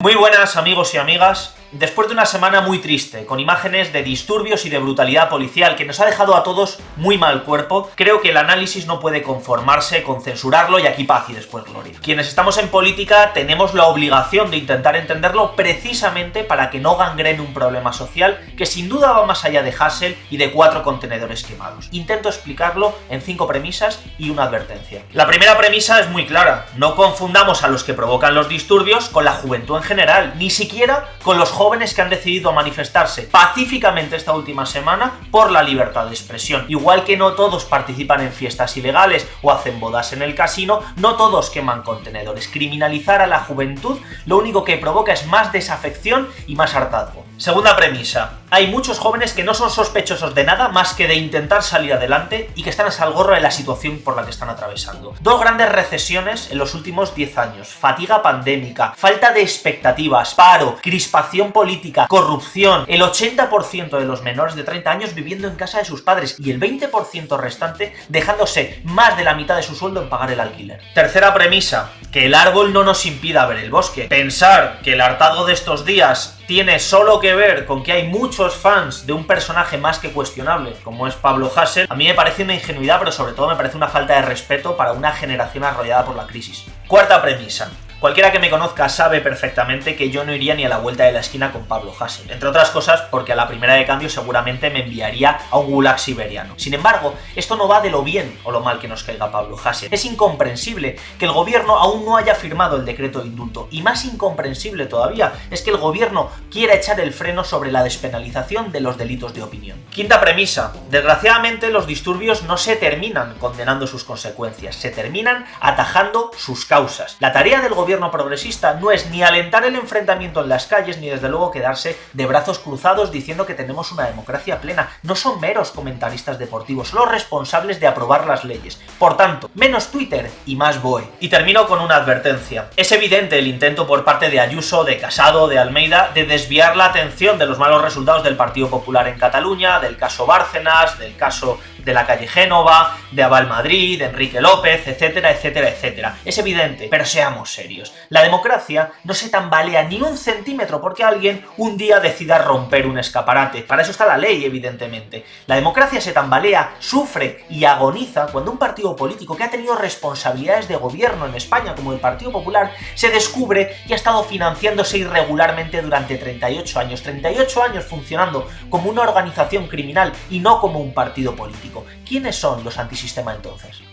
Muy buenas amigos y amigas, después de una semana muy triste, con imágenes de disturbios y de brutalidad policial que nos ha dejado a todos muy mal cuerpo, creo que el análisis no puede conformarse con censurarlo y aquí paz y después gloria. Quienes estamos en política tenemos la obligación de intentar entenderlo precisamente para que no gangrene un problema social que sin duda va más allá de Hassel y de cuatro contenedores quemados. Intento explicarlo en cinco premisas y una advertencia. La primera premisa es muy clara, no confundamos a los que provocan los disturbios con la juventud en general, ni siquiera con los jóvenes que han decidido manifestarse pacíficamente esta última semana por la libertad de expresión. Igual que no todos participan en fiestas ilegales o hacen bodas en el casino, no todos queman contenedores. Criminalizar a la juventud lo único que provoca es más desafección y más hartazgo. Segunda premisa. Hay muchos jóvenes que no son sospechosos de nada más que de intentar salir adelante y que están a salgorro de la situación por la que están atravesando. Dos grandes recesiones en los últimos 10 años. Fatiga pandémica, falta de expectativas, paro, crispación política, corrupción. El 80% de los menores de 30 años viviendo en casa de sus padres y el 20% restante dejándose más de la mitad de su sueldo en pagar el alquiler. Tercera premisa. Que el árbol no nos impida ver el bosque. Pensar que el hartazgo de estos días tiene solo que ver con que hay muchos fans de un personaje más que cuestionable, como es Pablo Hassel, a mí me parece una ingenuidad, pero sobre todo me parece una falta de respeto para una generación arrollada por la crisis. Cuarta premisa. Cualquiera que me conozca sabe perfectamente que yo no iría ni a la vuelta de la esquina con Pablo Hassel, entre otras cosas porque a la primera de cambio seguramente me enviaría a un gulag siberiano. Sin embargo, esto no va de lo bien o lo mal que nos caiga Pablo Hassel. Es incomprensible que el gobierno aún no haya firmado el decreto de indulto, y más incomprensible todavía es que el gobierno quiera echar el freno sobre la despenalización de los delitos de opinión. Quinta premisa. Desgraciadamente los disturbios no se terminan condenando sus consecuencias, se terminan atajando sus causas. La tarea del gobierno gobierno progresista no es ni alentar el enfrentamiento en las calles, ni desde luego quedarse de brazos cruzados diciendo que tenemos una democracia plena. No son meros comentaristas deportivos, son los responsables de aprobar las leyes. Por tanto, menos Twitter y más BOE. Y termino con una advertencia. Es evidente el intento por parte de Ayuso, de Casado, de Almeida, de desviar la atención de los malos resultados del Partido Popular en Cataluña, del caso Bárcenas, del caso de la calle Génova, de Aval Madrid, de Enrique López, etcétera, etcétera, etcétera. Es evidente, pero seamos serios. La democracia no se tambalea ni un centímetro porque alguien un día decida romper un escaparate. Para eso está la ley, evidentemente. La democracia se tambalea, sufre y agoniza cuando un partido político que ha tenido responsabilidades de gobierno en España, como el Partido Popular, se descubre y ha estado financiándose irregularmente durante 38 años. 38 años funcionando como una organización criminal y no como un partido ¿Quiénes son los antisistema entonces?